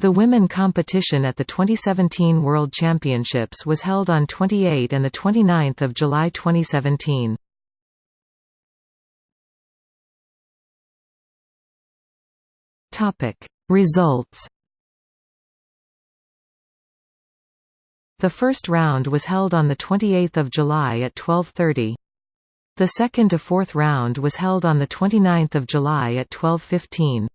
The women competition at the 2017 World Championships was held on 28 and 29 July 2017. Results The first round was held on 28 July at 12.30. The second to fourth round was held on 29 July at 12.15.